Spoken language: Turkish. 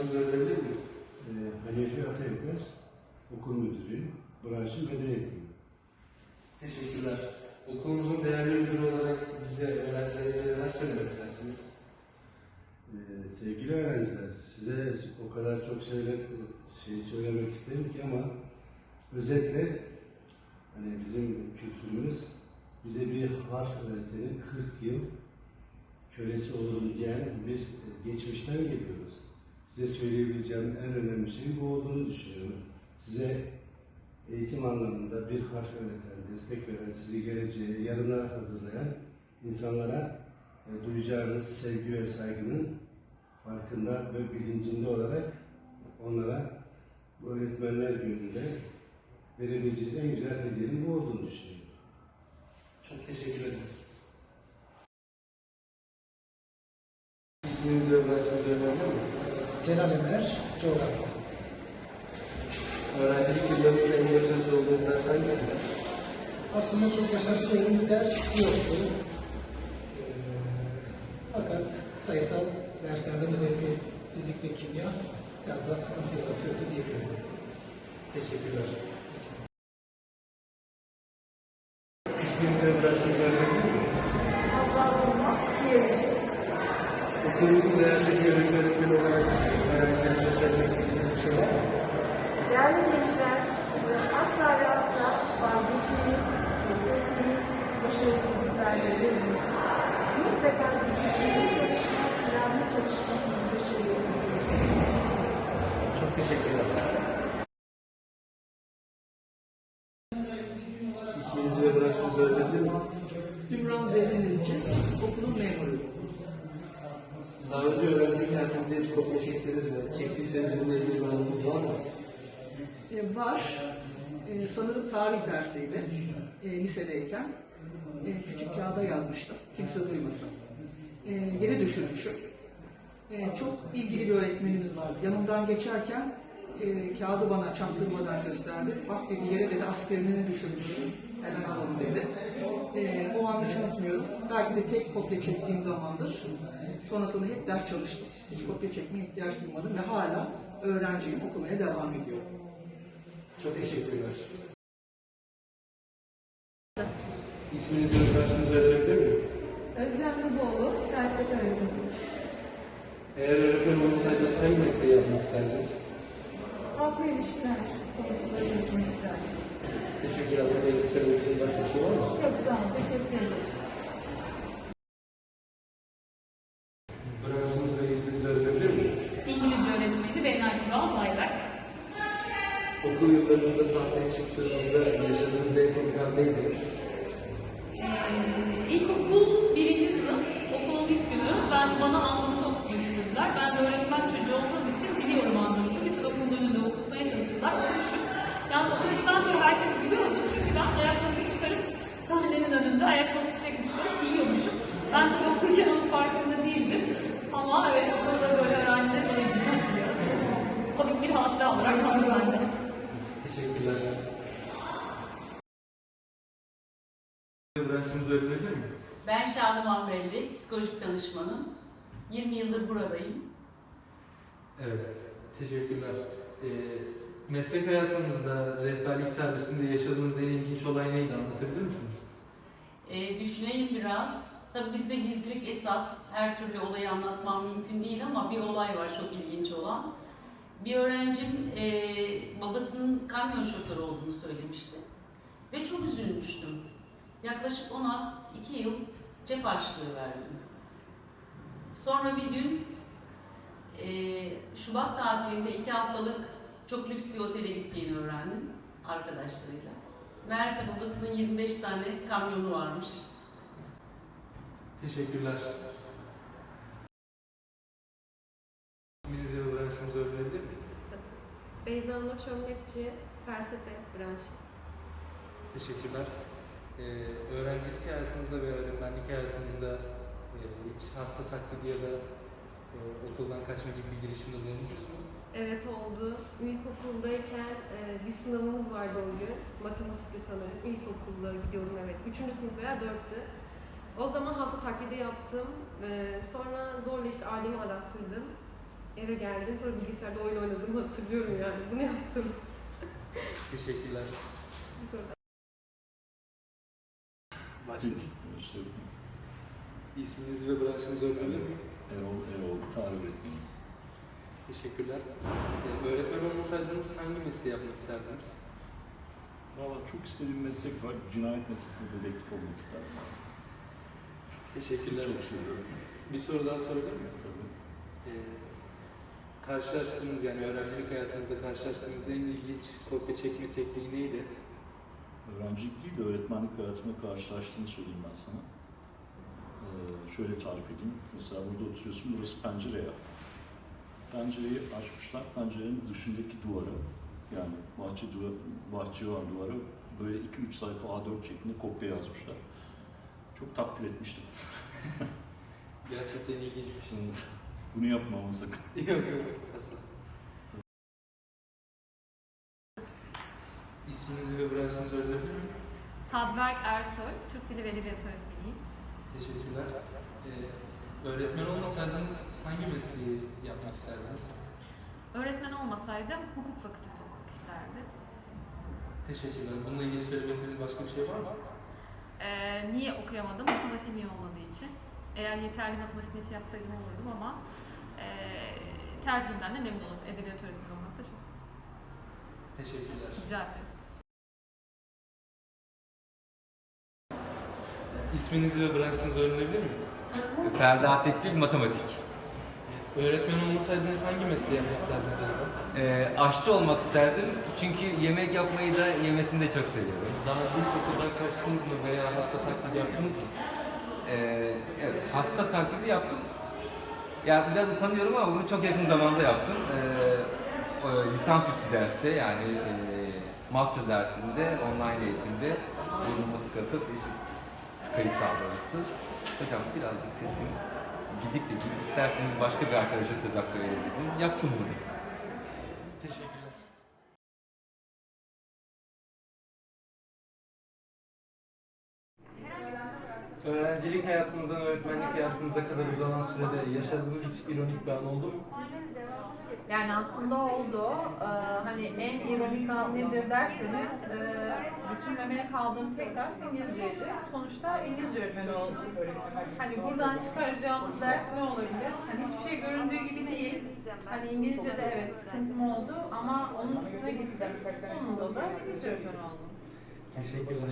branşınızı öğrenebilir miyim? Ee, Hanefi Atayeder, okul müdürü, branşın beden eğitimi. Teşekkürler. Okulumuzun değerli müdürü olarak bize öğrencilerimize neler söylemek istersiniz? Ee, sevgili öğrenciler, size o kadar çok şeyler şey söylemek isterim ki ama özetle hani bizim kültürümüz bize bir harf öğretenin 40 yıl kölesi olurum diyen bir geçmişten geliyoruz. Size söyleyebileceğim en önemli şey bu olduğunu düşünüyorum. Size eğitim anlamında bir harf öğreten, destek veren, sizi geleceğe, yarına hazırlayan insanlara e, duyacağınız sevgi ve saygının farkında ve bilincinde olarak onlara bu öğretmenler gününde verebileceğiniz en güzel hediyenin bu olduğunu düşünüyorum. Çok teşekkür ederiz. İsminizi ve branşınızı öğrenebilir miyim? Celal Ömer, coğrafya. Öğrencilik yıllarınızda en başarılı olduğunuz ders hangisiydi? Aslında çok başarısız olduğum bir ders yoktu. Ee, fakat sayısal derslerde özellikle fizik ve kimya biraz daha sıkıntı yaratıyordu diyebilirim. Teşekkürler. İsminizi öğrenebilir miyim? Okulumuzun değerli biyoloji öğretmeni olarak öğrencilerimize söylemek istediğiniz bir şey var mı? Değerli gençler, asla ve asla vazgeçmeyin, pes etmeyin, başarısızlıklarla. Mutlaka disiplinli çalışma, planlı çalışma sizi başarıya götürür. Çok teşekkürler. İsminizi ve branşınızı öğrenebilir miyim? Ümran Zeydenizci, okulun memuruyum. Daha önce hayatınızda hiç kopya çektiniz mi? Çektiyseniz bununla ilgili bir anınız var mı? E, var, e, sanırım tarih dersiydi, e, lisedeyken. E, küçük kağıda yazmıştım, kimse duymasın. E, yere düşürmüşüm. E, çok ilgili bir öğretmenimiz vardı. Yanımdan geçerken e, kağıdı bana çaktırmadan gösterdi. Bak dedi yere dedi askerini düşürmüşsün. Hemen alalım dedi. E, o an hiç unutmuyorum. Belki de tek kopya çektiğim zamandır. Sonrasında hep ders çalıştım. Hiç kopya çekmeye ihtiyaç duymadım ve hala öğrenciyim, okumaya devam ediyorum. Çok teşekkürler. İsminizi ve branşınızı öğrenebilir miyim? Özlem Kuboğlu, felsefe öğretmeni. Eğer öğretmen olmasaydınız hangi mesleği yapmak isterdiniz? Halkla ilişkiler konusunda çalışmak isterdim. Teşekkürler. Benim söylemek istediğiniz başka bir şey var mı? Yok sağ olun, teşekkür ederim. Branşınızı ve isminizi öğrenebilir miyim? İngilizce öğretmeni Benay Kural Bayrak. Okul yıllarınızda tahtaya çıktığınızda yaşadığınız en komik an neydi? Ee, ilkokul birinci sınıf, önünde ayaklarımı sürekli çıkarıp giyiyormuşum. Ben tabii okurken onun farkında değildim. Ama evet okulda böyle öğrenciler bana gibi hatırlıyorum. Komik bir hatıra olarak kaldı bende. Teşekkürler. Branşınızı öğrenebilir miyim? Ben Şadıman Belli, psikolojik danışmanım. 20 yıldır buradayım. Evet, teşekkürler. Ee, meslek hayatınızda, rehberlik servisinde yaşadığınız en ilginç olay neydi anlatabilir misiniz? Ee, düşüneyim biraz. Tabii bizde gizlilik esas. Her türlü olayı anlatmam mümkün değil ama bir olay var çok ilginç olan. Bir öğrencim ee, babasının kamyon şoförü olduğunu söylemişti. Ve çok üzülmüştüm. Yaklaşık ona iki yıl cep harçlığı verdim. Sonra bir gün ee, Şubat tatilinde iki haftalık çok lüks bir otele gittiğini öğrendim arkadaşlarıyla. Meğerse babasının 25 tane kamyonu varmış. Teşekkürler. İsminizi ve branşınızı öğrenebilir miyim? Beyza Nur Çömlekçi, felsefe branşı. Teşekkürler. Ee, öğrencilik hayatınızda ve öğretmenlik hayatınızda e, hiç hasta taklidi ya da okuldan kaçma gibi bir girişimde bulunmuş musunuz? Evet oldu. İlkokuldayken e, bir sınavımız vardı o gün. Matematikti sanırım. İlkokulda gidiyorum evet. Üçüncü sınıf veya dörttü. O zaman hasta taklidi yaptım. E, sonra zorla işte ailemi arattırdım. eve geldim. Sonra bilgisayarda oyun oynadığımı hatırlıyorum yani. Bunu yaptım. Teşekkürler. Bir soru daha. Başlayalım. İşte İsminizi ve branşınızı öğrenebilir miyim? Erol, Erol, tarih öğretmeni. Teşekkürler. Ee, öğretmen olmasaydınız hangi mesleği yapmak isterdiniz? Valla çok istediğim meslek var. Cinayet meselesinde dedektif olmak isterdim. Teşekkürler. Çok seviyorum. Bir soru daha sorabilir miyim? Tabii. Ee, karşılaştığınız yani öğrencilik hayatınızda karşılaştığınız en ilginç kopya çekme tekniği neydi? Öğrencilik değil de öğretmenlik hayatımda karşılaştığını söyleyeyim ben sana. Ee, şöyle tarif edeyim. Mesela burada oturuyorsun, burası pencere ya. Pencereyi açmışlar, pencerenin dışındaki duvara, yani bahçe duvarı, bahçe olan duvara böyle 2-3 sayfa A4 şeklinde kopya yazmışlar. Çok takdir etmiştim. Gerçekten ilginçmiş. Şimdi bunu yapmamı sakın. yok yok yok. İsminizi ve branşınızı öğrenebilir miyim? Sadberk Ersoy, Türk Dili ve Edebiyatı öğretmeniyim. Teşekkürler. Ee, öğretmen olmasaydınız hangi mesleği yapmak isterdiniz? Öğretmen olmasaydım hukuk fakültesi okumak isterdim. Teşekkürler. Bununla ilgili söylemek istediğiniz başka bir şey var mı? Ee, niye okuyamadım? Matematiğim iyi olmadığı için. Eğer yeterli matematik neti yapsaydım olurdum ama ee, tercihimden de memnunum. Edebiyat öğretmeni olmak da çok güzel. Teşekkürler. Rica ederim. İsminizi ve branşınızı öğrenebilir miyim? Ferda Tekbil Matematik. Öğretmen olmasaydınız hangi mesleği yapmak isterdiniz acaba? Ee, aşçı olmak isterdim çünkü yemek yapmayı da yemesini de çok seviyorum. Daha önce hiç okuldan kaçtınız mı veya hasta taklidi yaptınız mı? Ee, evet, hasta taklidi yaptım. Ya biraz utanıyorum ama bunu çok yakın zamanda yaptım. Ee, lisansüstü derste yani e, master dersinde online eğitimde burnumu tıkatıp işte, tıkayıp daha doğrusu. Hocam birazcık sesim gidip de isterseniz başka bir arkadaşa söz hakkı verin. Yaptım bunu. Teşekkürler. Öğrencilik hayatınızdan öğretmenlik hayatınıza kadar uzanan sürede yaşadığınız hiç ironik bir an oldu mu? Yani aslında oldu. Ee, hani en ironik an nedir derseniz e, bütünlemeye kaldığım tek ders İngilizceydi. Sonuçta İngilizce öğretmeni oldum. Hani buradan çıkaracağımız ders ne olabilir? Hani hiçbir şey göründüğü gibi değil. Hani İngilizce'de evet sıkıntım oldu ama onun üstüne gittim. Sonunda da İngilizce öğretmeni oldum. Teşekkürler.